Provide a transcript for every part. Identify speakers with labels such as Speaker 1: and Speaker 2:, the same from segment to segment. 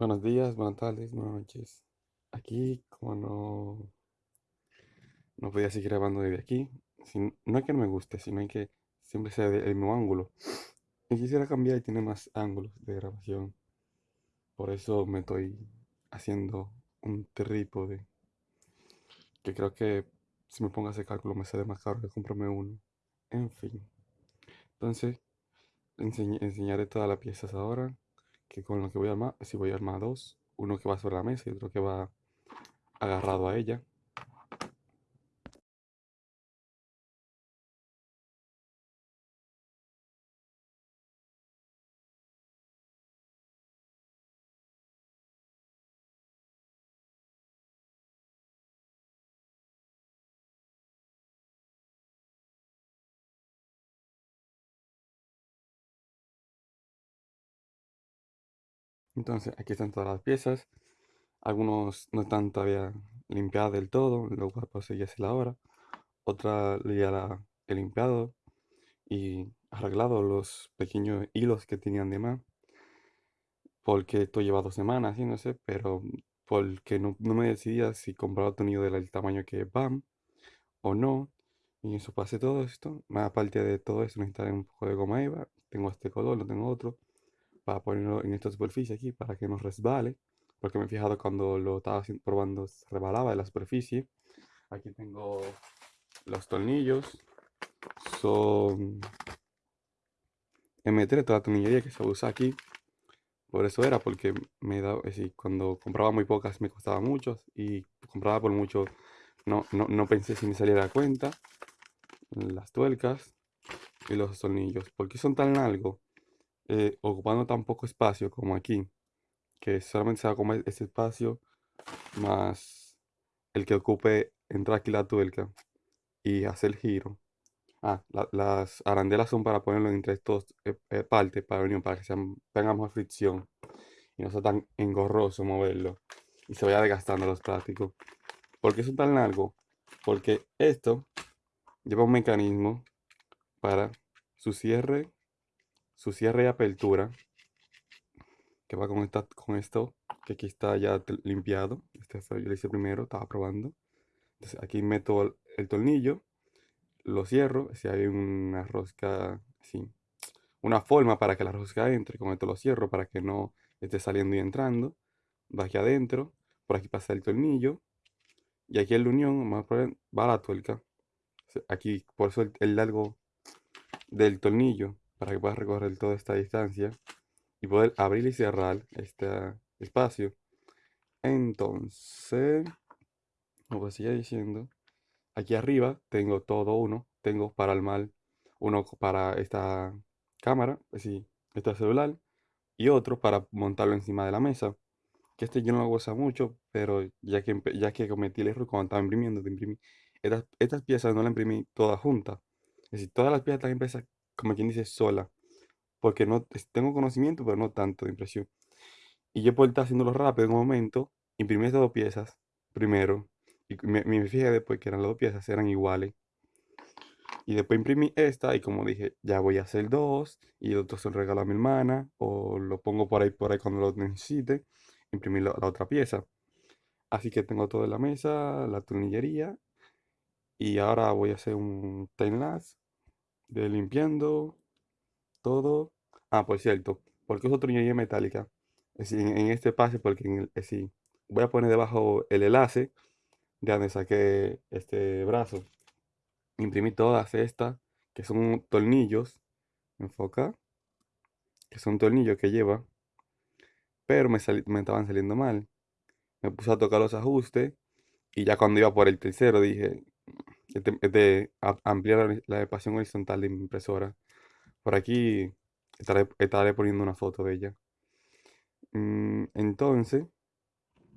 Speaker 1: Buenos días, buenas tardes, buenas noches. Aquí, como no, no podía seguir grabando desde aquí, sin- no es que no me guste, sino que siempre sea del mismo ángulo. Y quisiera cambiar y tener más ángulos de grabación. Por eso me estoy haciendo un trípode, que creo que si me pongo a hacer cálculo me sale más caro que comprarme uno. En fin. Entonces, enseñ- enseñaré todas las piezas ahora, que con lo que voy a armar, si voy a armar dos, uno que va sobre la mesa y otro que va agarrado a ella. Entonces, aquí están todas las piezas. Algunos no están todavía limpiadas del todo, lo cual pues ya es la hora. Otra ya la he limpiado y arreglado los pequeños hilos que tenían de más. Porque esto lleva dos semanas haciéndose, pero porque no, no me decidía si comprar otro nido del tamaño que van o no. Y eso pasé todo esto. Más aparte de todo eso, necesitaré un poco de goma eva. Tengo este color, no tengo otro para ponerlo en esta superficie aquí para que no resbale. Porque me he fijado cuando lo estaba probando, se rebalaba de la superficie. Aquí tengo los tornillos. Son M3, toda la tornillería que se usa aquí. Por eso era, porque me da, decir, cuando compraba muy pocas me costaba mucho y compraba por mucho, no, no, no pensé si me saliera a cuenta. Las tuercas y los tornillos. ¿Por qué son tan largos? Eh, ocupando tan poco espacio como aquí. que solamente se va a comer ese espacio más el que ocupe entrar aquí la tuerca y hacer el giro. Ah, la- las arandelas son para ponerlo entre estos eh, eh, partes para unión, para que sean, tenga más fricción y no sea tan engorroso moverlo y se vaya desgastando los plásticos. ¿Por qué son tan largos? Porque esto lleva un mecanismo para su cierre, su cierre y apertura que va con, esta, con esto, que aquí está ya limpiado. Este yo lo hice primero, estaba probando. Entonces aquí meto el, tornillo, lo cierro, si hay una rosca, así, una forma para que la rosca entre, con esto lo cierro para que no esté saliendo y entrando. Va aquí adentro, por aquí pasa el tornillo, y aquí en la unión va la tuerca. Aquí, por eso el largo del tornillo, para que puedas recorrer toda esta distancia y poder abrir y cerrar este espacio. Entonces, como seguía diciendo, aquí arriba tengo todo uno. Tengo para el mal uno para esta cámara, decir, este celular, y otro para montarlo encima de la mesa. Que este yo no lo goza mucho, pero ya que, ya que cometí el error cuando estaba imprimiendo, de imprimir, estas, estas piezas no las imprimí todas juntas. Es decir, todas las piezas están impresas, como quien dice, sola. Porque no tengo conocimiento, pero no tanto de impresión. Y yo por estar haciéndolo rápido en un momento, imprimí estas dos piezas primero. Y me, me fijé después que eran las dos piezas, eran iguales. Y después imprimí esta y como dije, ya voy a hacer dos. Y el otro se lo regalo a mi hermana. O lo pongo por ahí, por ahí cuando lo necesite. Imprimir la, otra pieza. Así que tengo todo en la mesa, la tornillería. Y ahora voy a hacer un time de limpiando todo. Ah, por cierto, porque es tornillería metálica. Es en, este espacio, porque en el, decir, voy a poner debajo el enlace de donde saqué este brazo. Imprimí todas estas, que son tornillos. Enfoca, que son tornillos que lleva. Pero me, sali- me estaban saliendo mal. Me puse a tocar los ajustes. Y ya cuando iba por el tercero dije, a- ampliar la, espación horizontal de mi impresora. Por aquí estaré, poniendo una foto de ella. Mm, entonces,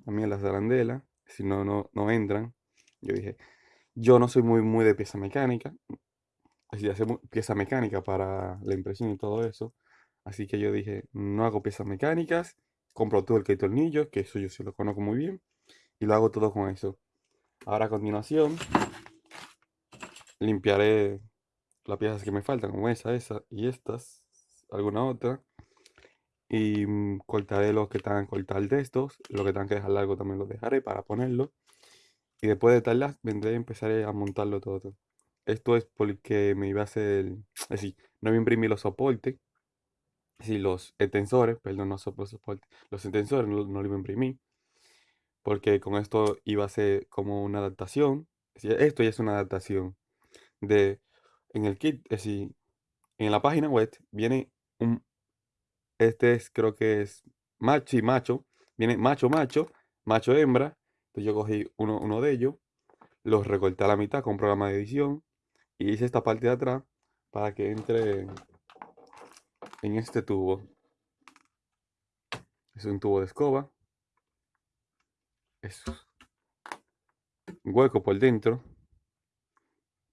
Speaker 1: también las arandelas, si no, no, no entran. Yo dije, yo no soy muy, muy de pieza mecánica, así de mu- pieza mecánica para la impresión y todo eso. Así que yo dije, no hago piezas mecánicas, compro todo el que que eso yo sí lo conozco muy bien, y lo hago todo con eso. Ahora a continuación, limpiaré las piezas que me faltan, como esa, esa y estas, alguna otra. Y mm, cortaré los que tengan que cortar de estos. Los que tengan que dejar largo también los dejaré para ponerlo. Y después de tal vendré y empezaré a montarlo todo. Esto es porque me iba a hacer, es decir, no me imprimí los soportes, es los extensores, perdón, no soportes, los extensores no, no los iba a imprimir, porque con esto iba a ser como una adaptación, esto ya es una adaptación de, en el kit, es decir, en la página web viene un, este es, creo que es macho y macho, viene macho, macho, macho, hembra, entonces yo cogí uno, uno de ellos, los recorté a la mitad con programa de edición, y hice esta parte de atrás para que entre en este tubo. Es un tubo de escoba. Es un hueco por dentro.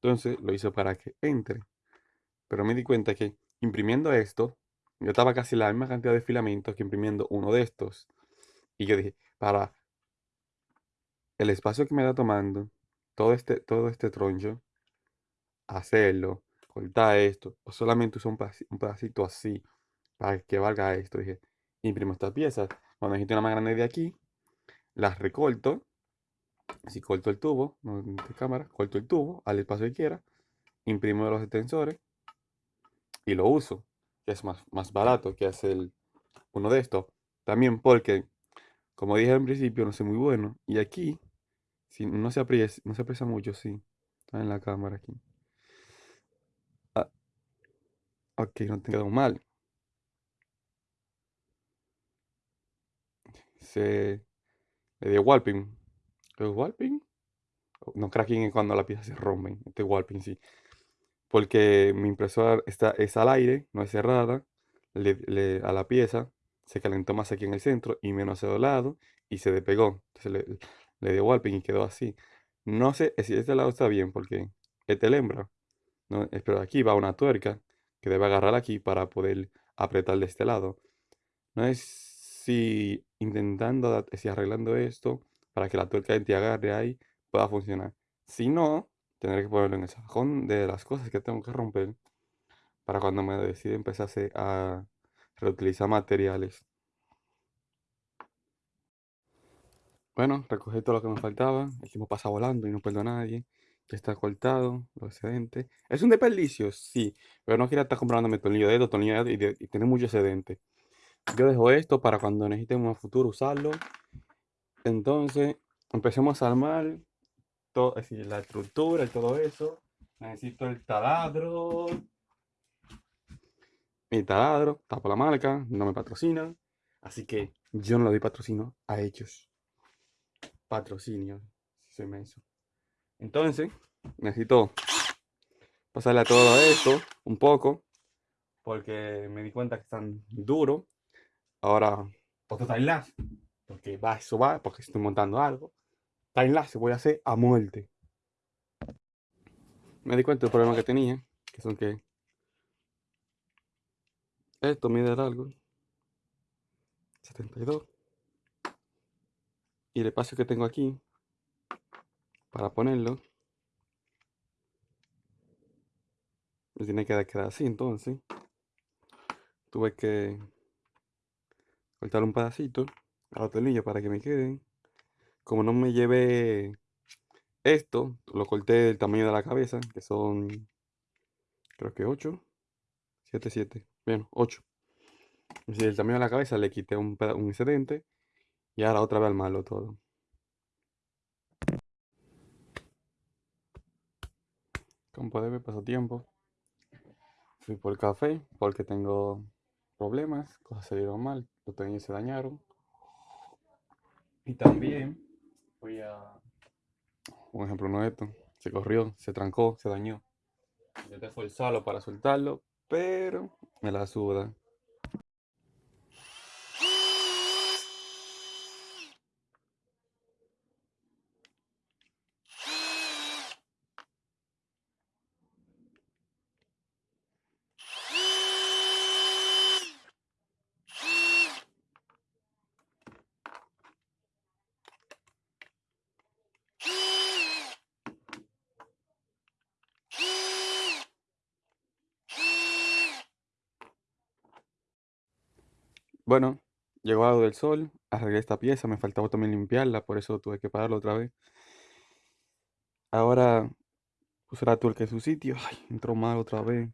Speaker 1: Entonces lo hice para que entre. Pero me di cuenta que imprimiendo esto, yo estaba casi la misma cantidad de filamentos que imprimiendo uno de estos. Y yo dije, para el espacio que me da tomando todo este, todo este troncho, hacerlo, cortar esto, o solamente usar un pedacito, así para que valga esto. Dije, imprimo estas piezas. Cuando necesito una más grande de aquí, las recorto. Si corto el tubo, no de cámara, corto el tubo al espacio que quiera, imprimo los extensores y lo uso, que es más, más barato que hacer uno de estos. También porque, como dije al principio, no soy muy bueno. Y aquí, si no se aprecia, no se aprecia mucho, sí. Está en la cámara aquí. Ok, no te mal. Se le dio walping. ¿Es walping? No cracking es cuando la pieza se rompe. Este walping sí. Porque mi impresora está, es al aire, no es cerrada. Le, a la pieza se calentó más aquí en el centro y menos a lado y se despegó. Entonces le, le dio walping y quedó así. No sé si este lado está bien porque este es hembra. No, pero aquí va una tuerca que debe agarrar aquí para poder apretar de este lado. No es si intentando, si arreglando esto para que la tuerca te agarre ahí pueda funcionar. Si no, tendré que ponerlo en el sajón de las cosas que tengo que romper para cuando me decida empezar a reutilizar materiales. Bueno, recogí todo lo que me faltaba. El tiempo pasa volando y no pierdo a nadie está cortado, lo excedente. Es un desperdicio, sí, pero no quiero estar comprándome tornillo de dedo, tornillo de dedo y, tener mucho excedente. Yo dejo esto para cuando necesitemos en un futuro usarlo. Entonces, empecemos a armar todo, la estructura y todo eso. Necesito el taladro. Mi taladro, por la marca, no me patrocina. Así que yo no le doy patrocinio a ellos. Patrocinio, soy menso. Entonces, necesito pasarle a todo esto un poco, porque me di cuenta que están duros. Ahora, otro timelapse, porque va, eso va, porque estoy montando algo. Timelapse voy a hacer a muerte. Me di cuenta del problema que tenía, que son que esto mide algo 72 y el espacio que tengo aquí para ponerlo. Me tiene que quedar así entonces. Tuve que cortar un pedacito a tornillos para que me queden. Como no me llevé esto, lo corté del tamaño de la cabeza, que son creo que 8, 7, 7, bueno, 8. Si el tamaño de la cabeza le quité un, un excedente y ahora otra vez al malo todo. Como puede ver, tiempo Fui por café porque tengo problemas, cosas se dieron mal, los tenis se dañaron. Y también fui a... Un ejemplo no esto. Se corrió, se trancó, se dañó. Intenté forzarlo para soltarlo, pero me la suda. Bueno, llegó algo del sol, arreglé esta pieza, me faltaba también limpiarla, por eso tuve que pararlo otra vez. Ahora puse la tuerca en su sitio. Ay, entró mal otra vez.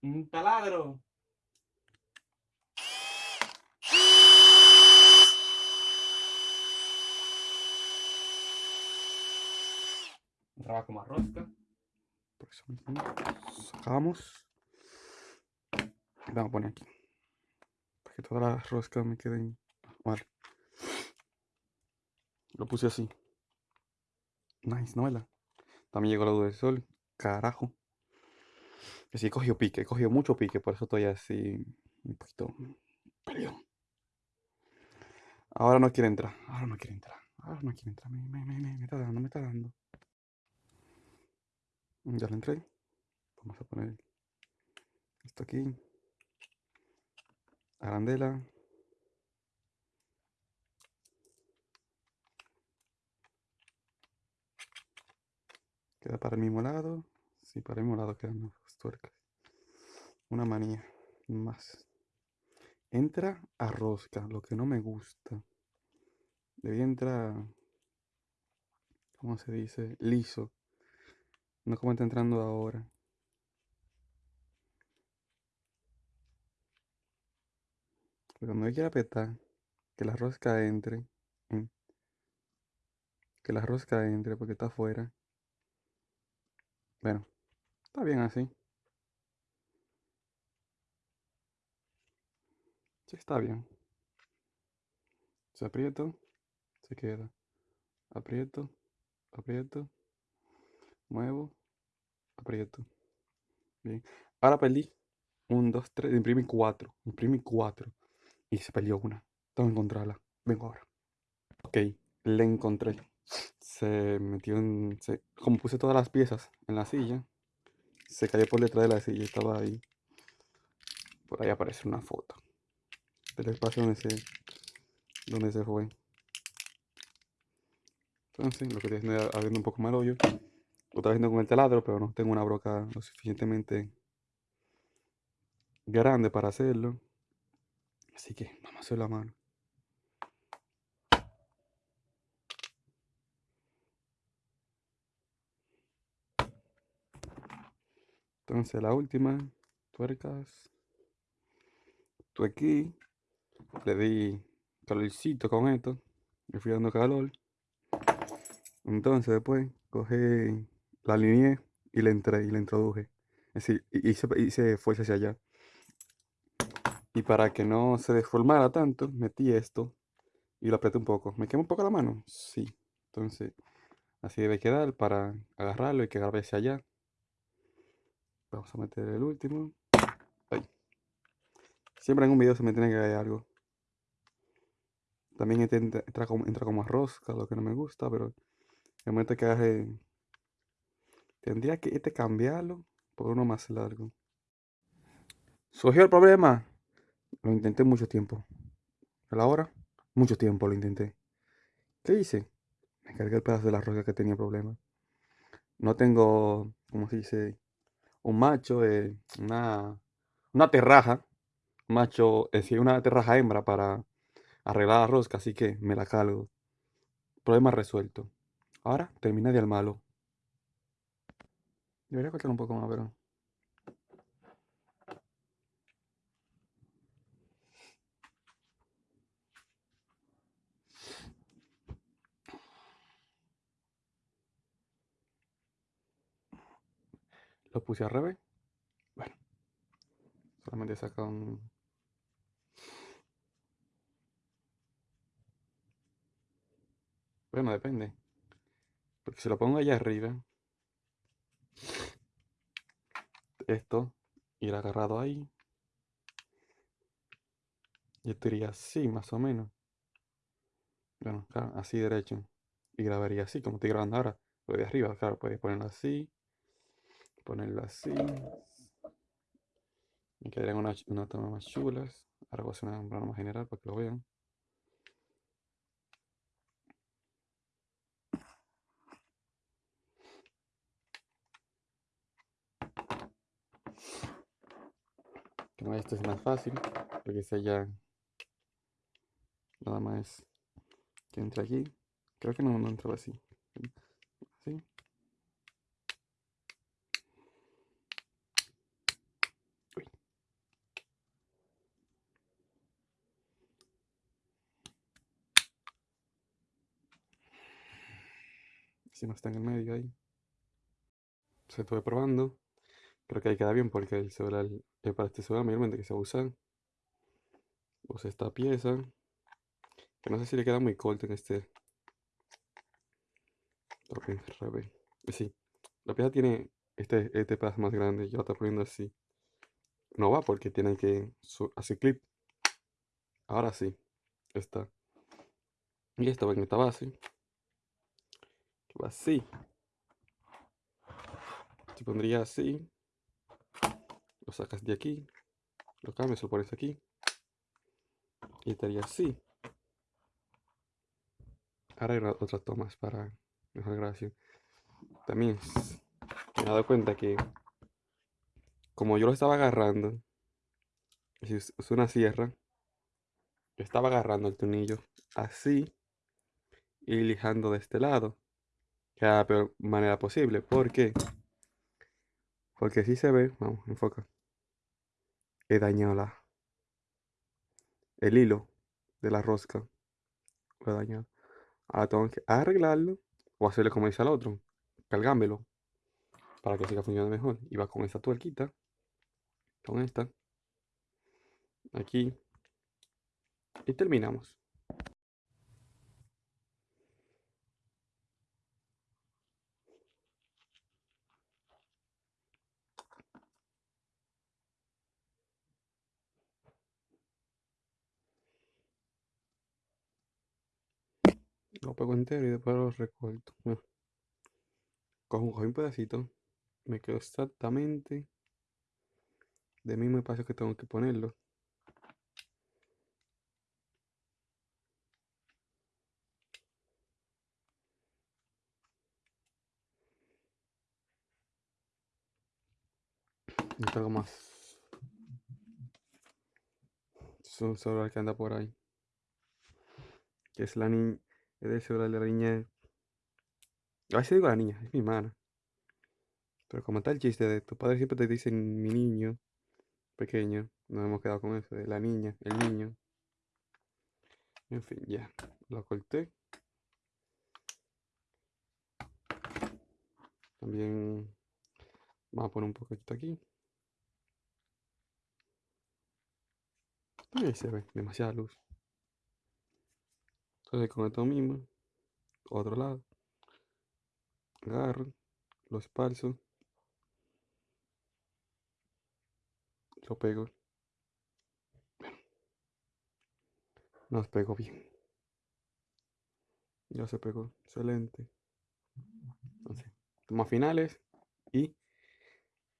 Speaker 1: Un taladro. Entraba como a rosca. Por eso mismo sacamos. Vamos a poner aquí. Que todas las roscas me queden. Vale. Lo puse así. Nice, novela. También llegó la luz del sol. Carajo. Que sí, cogió pique, cogió mucho pique, por eso estoy así un poquito peleón. Ahora no quiere entrar, ahora no quiere entrar, ahora no quiere entrar, me, me, me está dando, me está dando. Ya le entré. Vamos a poner esto aquí. Arandela. Queda para el mismo lado. Sí, para el mismo lado quedan las tuercas. Una manía más. Entra a rosca, lo que no me gusta. Debía entrar, ¿cómo se dice? Liso. No como está entrando ahora. Cuando hay que apretar, que la rosca entre. Que la rosca entre porque está afuera. Bueno, está bien así. Sí, está bien. Se aprieto, se queda. Aprieto, aprieto, muevo, aprieto. Bien. Ahora perdí. Un, dos, tres. Imprimí cuatro. Imprimí cuatro. Y se perdió una. Tengo que encontrarla. Vengo ahora. Ok, le encontré. Se metió en. Se, como puse todas las piezas en la silla, se cayó por detrás de la silla. Estaba ahí. Por ahí aparece una foto del espacio donde se, donde se fue. Entonces, lo que estoy haciendo es abriendo un poco más el hoyo. Lo estoy haciendo con el taladro, pero no tengo una broca lo suficientemente grande para hacerlo. Así que vamos a hacer la mano. Entonces la última, tuercas. Tú aquí, le di calorcito con esto, le fui dando calor. Entonces después cogí la línea y le entré y le introduje. Es decir, hice, hice fuerza hacia allá. Y para que no se deformara tanto, metí esto y lo apreté un poco. ¿Me quema un poco la mano? Sí. Entonces, así debe quedar para agarrarlo y que agarre hacia allá. Vamos a meter el último. Siempre en un video se me tiene que caer algo. También este entra, como, entra como arroz, lo que no me gusta, pero el momento que agarre... Tendría que este cambiarlo por uno más largo. ¿Surgió el problema? Lo intenté mucho tiempo. ¿A la hora? Mucho tiempo lo intenté. ¿Qué hice? Me cargué el pedazo de la rosca que tenía problema. No tengo, ¿cómo se dice? Un macho, eh, una, una terraja. macho, es decir, una terraja hembra para arreglar la rosca, así que me la cargo. Problema resuelto. Ahora termina de armarlo. Debería cortar un poco más, pero... Lo puse al revés. Bueno. Solamente saca un... Bueno, depende. Porque si lo pongo allá arriba, esto irá agarrado ahí. Y esto iría así, más o menos. Bueno, claro, así derecho. Y grabaría así, como estoy grabando ahora. Lo de arriba, claro, puedes ponerlo así. Ponerlo así. Me quedarían unas una tomas más chulas. Ahora voy a hacer una plano más general para que lo vean. Que no, esto es más fácil, porque sea ya nada más que entre aquí. Creo que no, no entraba así. Así. Si no está en el medio ahí. Se estuve probando. Creo que ahí queda bien porque el celular, eh, para este celular mayormente que se usa, usa esta pieza. Que no sé si le queda muy corto en este. Ok, revés. Sí, la pieza tiene este, este pedazo más grande. Yo la estoy poniendo así. No va porque tiene que hacer clip. Ahora sí, está. Y esto va en esta base. Así. Se pondría así. Lo sacas de aquí. Lo cambias, lo pones aquí. Y estaría así. Ahora hay ra- otras tomas para mejor grabación. También me he dado cuenta que como yo lo estaba agarrando, si uso una sierra, yo estaba agarrando el tornillo así y lijando de este lado, la peor manera posible. ¿Por qué? Porque si se ve, vamos, enfoca, he dañado la, el hilo de la rosca, lo he dañado. Ahora tengo que arreglarlo o hacerle como dice al otro, cargámelo para que siga funcionando mejor. Y va con esta tuerquita, con esta, aquí, y terminamos. Lo pego entero y después lo recorto. Bueno, cojo, un pedacito, me quedo exactamente del mismo espacio que tengo que ponerlo. No tengo más. Es un celular que anda por ahí. Que es la niña. Celular de la niña. A veces digo la niña, es mi hermana. Pero como el chiste de tus padres siempre te dicen mi niño pequeño. Nos hemos quedado con eso, de la niña, el niño. En fin, ya. Lo corté. También vamos a poner un poquito aquí. Ahí se ve, demasiada luz. Entonces con esto mismo, otro lado, agarro, lo esparzo, lo pego. Nos pegó bien. Ya se pegó, excelente. Entonces, tomas finales y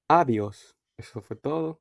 Speaker 1: adiós. Eso fue todo.